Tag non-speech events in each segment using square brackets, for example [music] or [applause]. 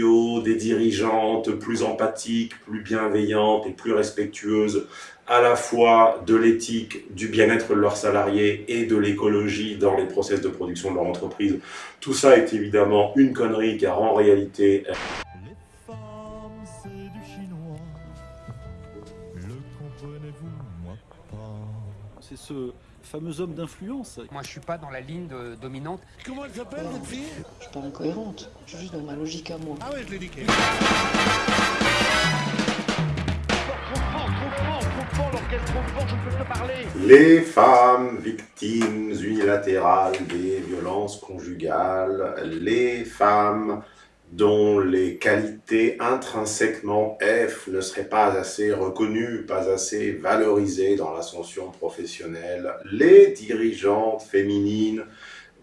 CEO, des dirigeantes plus empathiques, plus bienveillantes et plus respectueuses à la fois de l'éthique, du bien-être de leurs salariés et de l'écologie dans les process de production de leur entreprise. Tout ça est évidemment une connerie car en réalité... C'est ce fameux homme d'influence. Moi, je suis pas dans la ligne dominante. Comment elle s'appelle, cette fille? Je suis pas incohérente. Je suis juste dans ma logique à moi. Ah ouais, je l'ai niqué. Les femmes victimes unilatérales des violences conjugales, les femmes dont les qualités intrinsèquement F ne seraient pas assez reconnues, pas assez valorisées dans l'ascension professionnelle, les dirigeantes féminines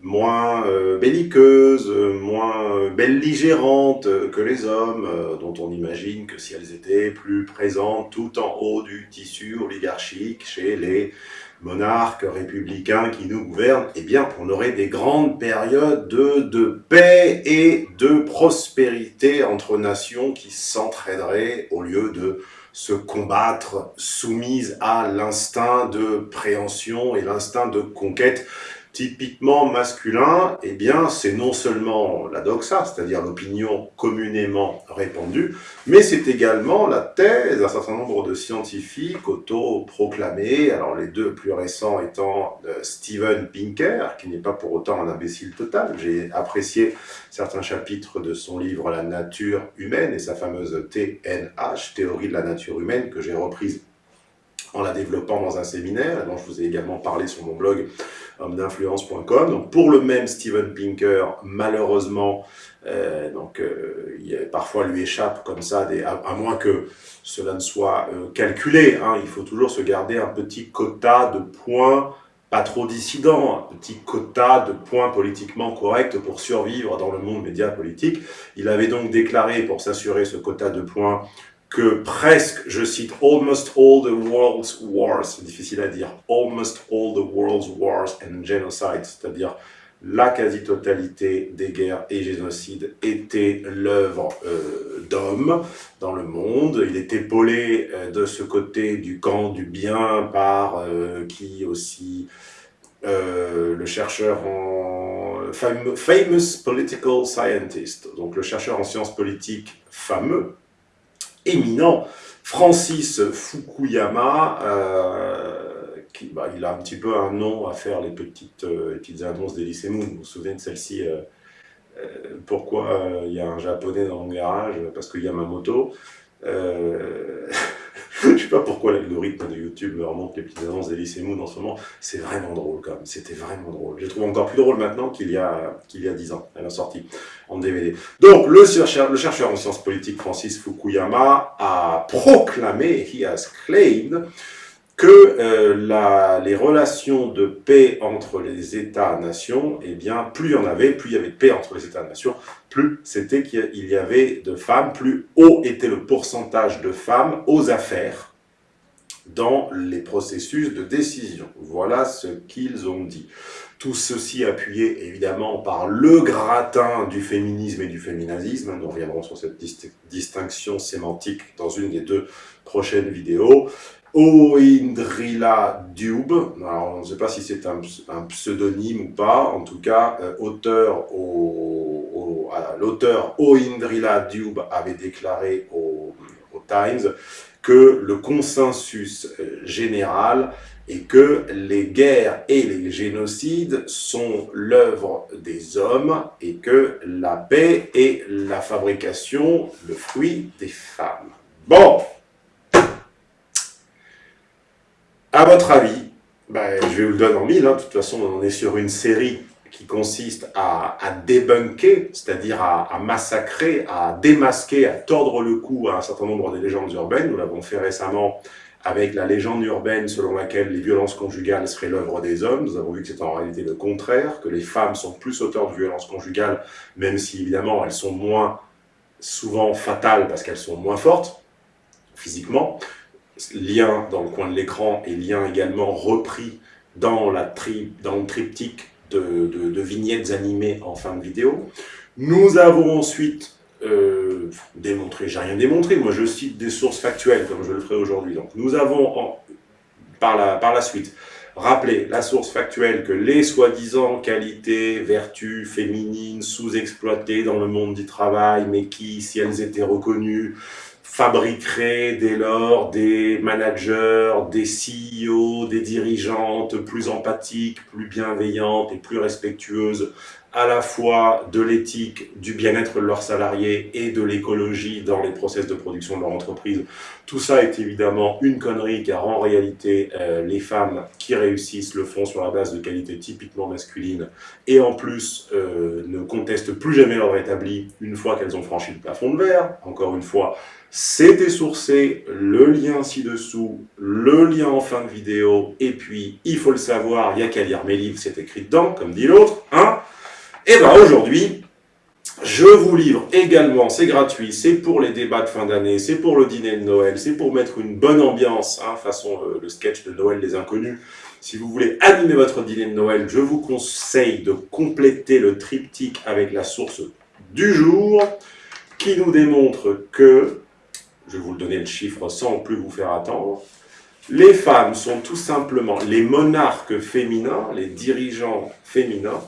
moins euh, belliqueuses, moins belligérantes que les hommes, euh, dont on imagine que si elles étaient plus présentes tout en haut du tissu oligarchique chez les monarques républicains qui nous gouvernent, eh bien, on aurait des grandes périodes de, paix et de prospérité entre nations qui s'entraideraient au lieu de se combattre soumises à l'instinct de préhension et l'instinct de conquête typiquement masculin, eh bien, c'est non seulement la doxa, c'est-à-dire l'opinion communément répandue, mais c'est également la thèse d'un certain nombre de scientifiques auto-proclamés, alors les deux plus récents étant euh, Steven Pinker, qui n'est pas pour autant un imbécile total, j'ai apprécié certains chapitres de son livre « La nature humaine » et sa fameuse TNH, Théorie de la nature humaine, que j'ai reprise en la développant dans un séminaire, dont je vous ai également parlé sur mon blog homme d'influence.com. Donc pour le même Steven Pinker, malheureusement, euh, donc euh, il parfois lui échappe comme ça, à, moins que cela ne soit euh, calculé. Hein, il faut toujours se garder un petit quota de points pas trop dissidents, un petit quota de points politiquement corrects pour survivre dans le monde média politique. Il avait donc déclaré, pour s'assurer ce quota de points, que presque, je cite, almost all the world's wars, c'est difficile à dire, almost all the world's wars and genocide, c'est-à-dire la quasi-totalité des guerres et génocides était l'œuvre euh, d'hommes dans le monde. Il est épaulé euh, de ce côté du camp du bien par euh, qui aussi le chercheur en famous political scientist, donc le chercheur en sciences politiques fameux, éminent, Francis Fukuyama, euh, qui, bah, il a un petit peu un nom à faire les petites, euh, petites annonces d'Elysée Moon. Vous vous souvenez de celle-ci euh, Pourquoi il y a un japonais dans mon garage Parce qu'il y a ma moto. [laughs] je sais pas pourquoi l'algorithme de YouTube me remonte les petites annonces d'Elysée Moon en ce moment. C'est vraiment drôle quand même. C'était vraiment drôle. Je trouve encore plus drôle maintenant qu'il y a qu'il y a 10 ans. Elle a sorti en DVD. Donc, le chercheur, le chercheur en sciences politiques Francis Fukuyama a proclamé, he has claimed, que euh, les relations de paix entre les États-nations, eh bien, plus il y en avait, plus il y avait de paix entre les États-nations, plus c'était qu'il y avait de femmes, plus haut était le pourcentage de femmes aux affaires dans les processus de décision. Voilà ce qu'ils ont dit. Tout ceci appuyé évidemment par le gratin du féminisme et du féminazisme. Nous reviendrons sur cette distinction sémantique dans une des deux prochaines vidéos. Oindrila Dube, alors on ne sait pas si c'est un, pseudonyme ou pas, en tout cas, euh, auteur au, l'auteur Oindrila Dube avait déclaré au, au, Times que le consensus euh, général est que les guerres et les génocides sont l'œuvre des hommes et que la paix est la fabrication, le fruit des femmes. Bon À votre avis, ben, je vais vous le donner en mille, hein. de toute façon on est sur une série qui consiste à, à débunker, c'est-à-dire à, massacrer, à démasquer, à tordre le cou à un certain nombre de légendes urbaines. Nous l'avons fait récemment avec la légende urbaine selon laquelle les violences conjugales seraient l'œuvre des hommes. Nous avons vu que c'est en réalité le contraire, que les femmes sont plus auteurs de violences conjugales, même si évidemment elles sont moins souvent fatales parce qu'elles sont moins fortes physiquement lien dans le coin de l'écran et lien également repris dans, la tri, dans le triptyque de, vignettes animées en fin de vidéo. Nous avons ensuite euh, démontrer, j'ai rien démontré, moi je cite des sources factuelles comme je le ferai aujourd'hui. Donc nous avons par, la, par la suite rappelé la source factuelle que les soi-disant qualités, vertus féminines sous-exploitées dans le monde du travail, mais qui, si elles étaient reconnues, fabriquerait dès lors des managers, des CEO, des dirigeantes plus empathiques, plus bienveillantes et plus respectueuses à la fois de l'éthique, du bien-être de leurs salariés et de l'écologie dans les process de production de leur entreprise. Tout ça est évidemment une connerie car en réalité, euh, les femmes qui réussissent le font sur la base de qualités typiquement masculines et en plus euh, ne contestent plus jamais leur établi une fois qu'elles ont franchi le plafond de verre. Encore une fois, c'était sourcé, le lien ci-dessous, le lien en fin de vidéo, et puis, il faut le savoir, il n'y a qu'à lire mes livres, c'est écrit dedans, comme dit l'autre, hein Et bien aujourd'hui, je vous livre également, c'est gratuit, c'est pour les débats de fin d'année, c'est pour le dîner de Noël, c'est pour mettre une bonne ambiance, hein, façon euh, le sketch de Noël des Inconnus. Si vous voulez animer votre dîner de Noël, je vous conseille de compléter le triptyque avec la source du jour, qui nous démontre que je vais vous donner le chiffre sans plus vous faire attendre, les femmes sont tout simplement, les monarques féminins, les dirigeants féminins,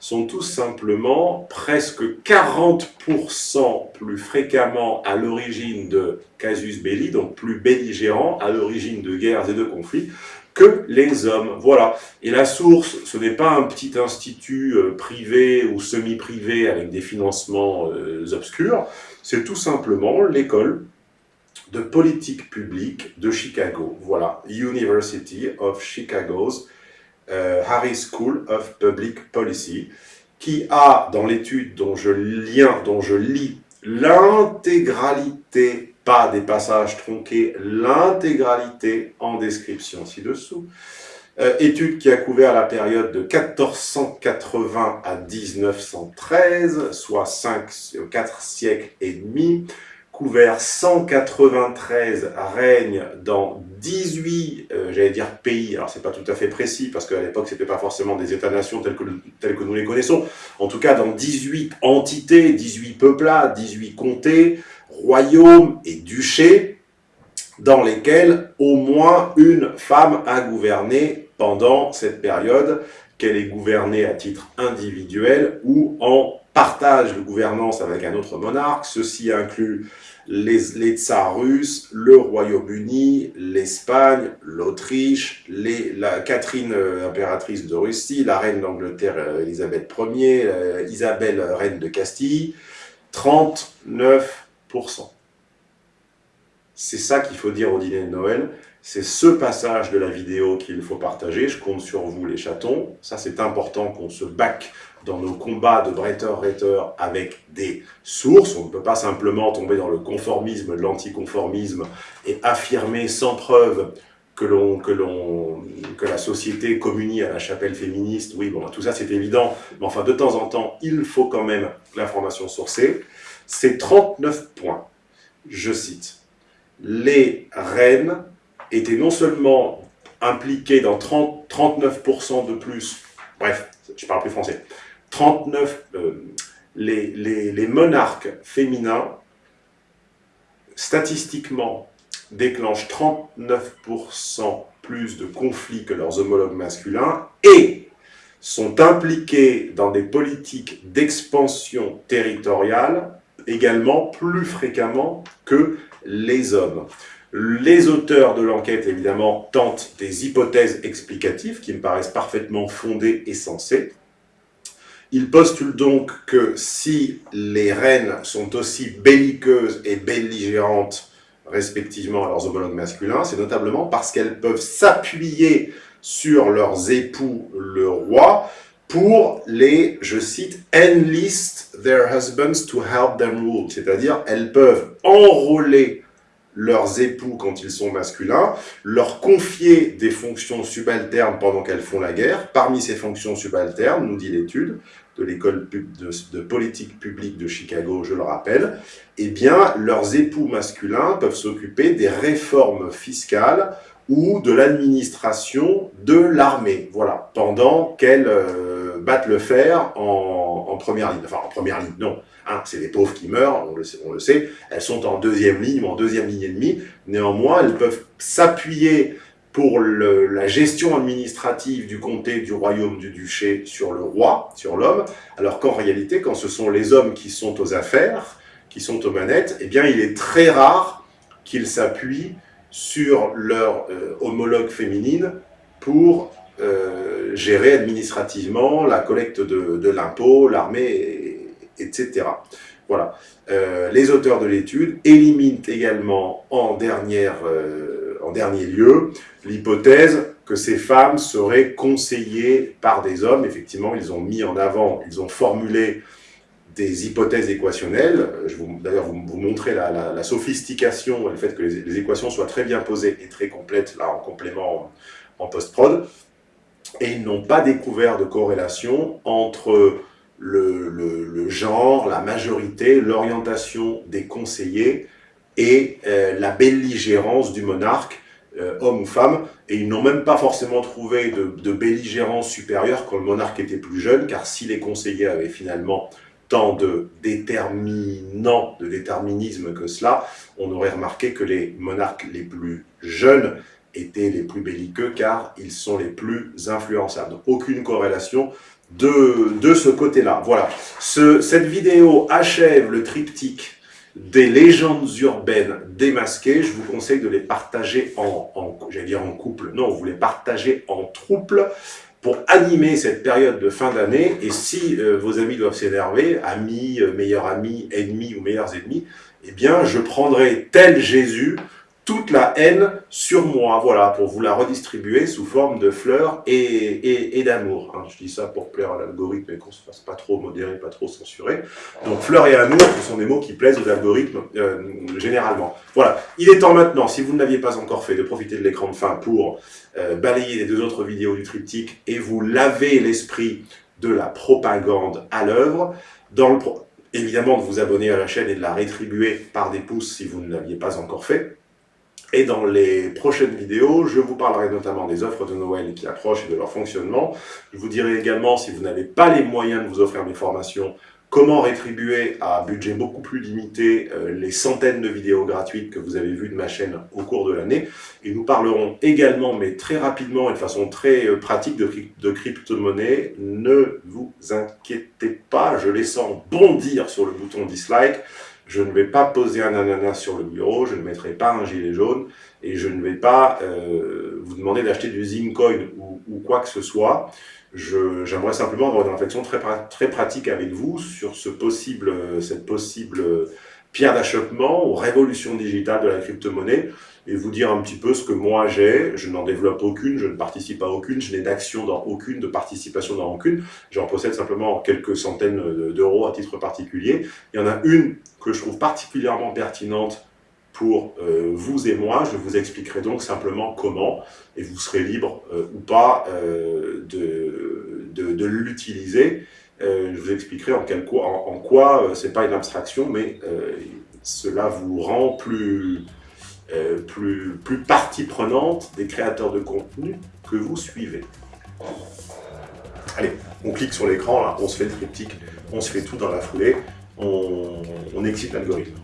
sont tout simplement presque 40% plus fréquemment à l'origine de casus belli, donc plus belligérants, à l'origine de guerres et de conflits, que les hommes. Voilà. Et la source, ce n'est pas un petit institut euh, privé ou semi-privé avec des financements euh, obscurs, c'est tout simplement l'école de politique publique de Chicago. Voilà, University of Chicago's euh, Harris School of Public Policy, qui a, dans l'étude dont je dont je lis l'intégralité, pas des passages tronqués, l'intégralité en description ci-dessous, euh, étude qui a couvert la période de 1480 à 1913, soit 5, 4 siècles et demi, couvert 193 règnes dans 18, euh, j'allais dire pays, alors c'est pas tout à fait précis, parce qu'à l'époque c'était pas forcément des états-nations tels que, que nous les connaissons, en tout cas dans 18 entités, 18 peuplats, 18 comtés, royaumes et duchés, dans lesquels au moins une femme a gouverné pendant cette période, qu'elle ait gouvernée à titre individuel ou en partage de gouvernance avec un autre monarque. Ceci inclut les, les tsars russes, le Royaume-Uni, l'Espagne, l'Autriche, la Catherine euh, impératrice de Russie, la reine d'Angleterre euh, Elisabeth Ier, euh, Isabelle reine de Castille, 39%. C'est ça qu'il faut dire au dîner de Noël. C'est ce passage de la vidéo qu'il faut partager. Je compte sur vous, les chatons. Ça, c'est important qu'on se back dans nos combats de bretter-retter avec des sources. On ne peut pas simplement tomber dans le conformisme, l'anticonformisme et affirmer sans preuve que, que, que la société communie à la chapelle féministe. Oui, bon, tout ça c'est évident, mais enfin de temps en temps, il faut quand même l'information sourcée. C'est 39 points. Je cite. Les reines étaient non seulement impliquées dans 30, 39% de plus, bref, je parle plus français, 39, euh, les, les, monarques féminins, statistiquement, déclenchent 39% plus de conflits que leurs homologues masculins et sont impliqués dans des politiques d'expansion territoriale également plus fréquemment que les hommes. Les auteurs de l'enquête, évidemment, tentent des hypothèses explicatives qui me paraissent parfaitement fondées et sensées. Il postule donc que si les reines sont aussi belliqueuses et belligérantes respectivement à leurs homologues masculins, c'est notamment parce qu'elles peuvent s'appuyer sur leurs époux, le roi, pour les, je cite, « enlist their husbands to help them rule », c'est-à-dire elles peuvent enrôler leurs époux quand ils sont masculins, leur confier des fonctions subalternes pendant qu'elles font la guerre. Parmi ces fonctions subalternes, nous dit l'étude de l'école de, politique publique de Chicago, je le rappelle, eh bien, leurs époux masculins peuvent s'occuper des réformes fiscales ou de l'administration de l'armée, voilà, pendant qu'elles euh, battent le fer en, première ligne. Enfin, en première ligne, non. Hein, c'est des pauvres qui meurent, on le, sait. Elles sont en deuxième ligne ou en deuxième ligne et demie. Néanmoins, elles peuvent s'appuyer pour la gestion administrative du comté, du royaume, du duché sur le roi, sur l'homme, alors qu'en réalité, quand ce sont les hommes qui sont aux affaires, qui sont aux manettes, eh bien, il est très rare qu'ils s'appuient sur leur euh, homologue féminine pour euh, gérer administrativement la collecte de, l'impôt, l'armée, etc. Voilà. Euh, les auteurs de l'étude éliminent également en, dernière, euh, en dernier lieu l'hypothèse que ces femmes seraient conseillées par des hommes. Effectivement, ils ont mis en avant, ils ont formulé des hypothèses équationnelles. D'ailleurs vous, vous, montrer la, la, la, sophistication le fait que les, les, équations soient très bien posées et très complètes, là, en complément en post-prod. Et ils n'ont pas découvert de corrélation entre le, genre, la majorité, l'orientation des conseillers et euh, la belligérance du monarque, euh, homme ou femme, et ils n'ont même pas forcément trouvé de, belligérance supérieure quand le monarque était plus jeune, car si les conseillers avaient finalement tant de déterminants, de déterminisme que cela, on aurait remarqué que les monarques les plus jeunes étaient les plus belliqueux, car ils sont les plus influençables. Donc aucune corrélation de, de ce côté-là. Voilà. Ce, cette vidéo achève le triptyque des légendes urbaines démasquées. Je vous conseille de les partager en, en dire en couple, non, vous les partagez en trouble pour animer cette période de fin d'année. Et si euh, vos amis doivent s'énerver, amis, euh, meilleurs amis, ennemis ou meilleurs ennemis, eh bien, je prendrai tel Jésus toute la haine sur moi, voilà, pour vous la redistribuer sous forme de fleurs et, d'amour. Hein. Je dis ça pour plaire à l'algorithme et qu'on se fasse pas trop modérer, pas trop censurer. Donc fleurs et amour, ce sont des mots qui plaisent aux algorithmes euh, généralement. Voilà, il est temps maintenant, si vous ne l'aviez pas encore fait, de profiter de l'écran de fin pour euh, balayer les deux autres vidéos du triptyque et vous laver l'esprit de la propagande à l'œuvre. Évidemment de vous abonner à la chaîne et de la rétribuer par des pouces si vous ne l'aviez pas encore fait. Et dans les prochaines vidéos, je vous parlerai notamment des offres de Noël qui approchent et de leur fonctionnement. Je vous dirai également, si vous n'avez pas les moyens de vous offrir mes formations, comment rétribuer à budget beaucoup plus limité euh, les centaines de vidéos gratuites que vous avez vues de ma chaîne au cours de l'année. Et nous parlerons également, mais très rapidement et de façon très euh, pratique, de, de crypto-monnaie. Ne vous inquiétez pas, je les sens bondir sur le bouton dislike. Je ne vais pas poser un ananas sur le bureau, je ne mettrai pas un gilet jaune, et je ne vais pas euh, vous demander d'acheter du Zincoin ou, ou, quoi que ce soit. J'aimerais simplement avoir une réflexion très, pratique avec vous sur ce possible, cette possible pierre d'achoppement aux révolutions digitales de la crypto-monnaie et vous dire un petit peu ce que moi j'ai. Je n'en développe aucune, je ne participe à aucune, je n'ai d'action dans aucune, de participation dans aucune. J'en possède simplement quelques centaines d'euros à titre particulier. Il y en a une que je trouve particulièrement pertinente pour euh, vous et moi. Je vous expliquerai donc simplement comment, et vous serez libre euh, ou pas euh, de, de, de l'utiliser. Euh, je vous expliquerai en, quoi, quoi c'est pas une abstraction, mais cela vous rend plus, plus, plus partie prenante des créateurs de contenu que vous suivez. Allez, on clique sur l'écran, on se fait le triptyque, on se fait tout dans la foulée, on, on excite l'algorithme.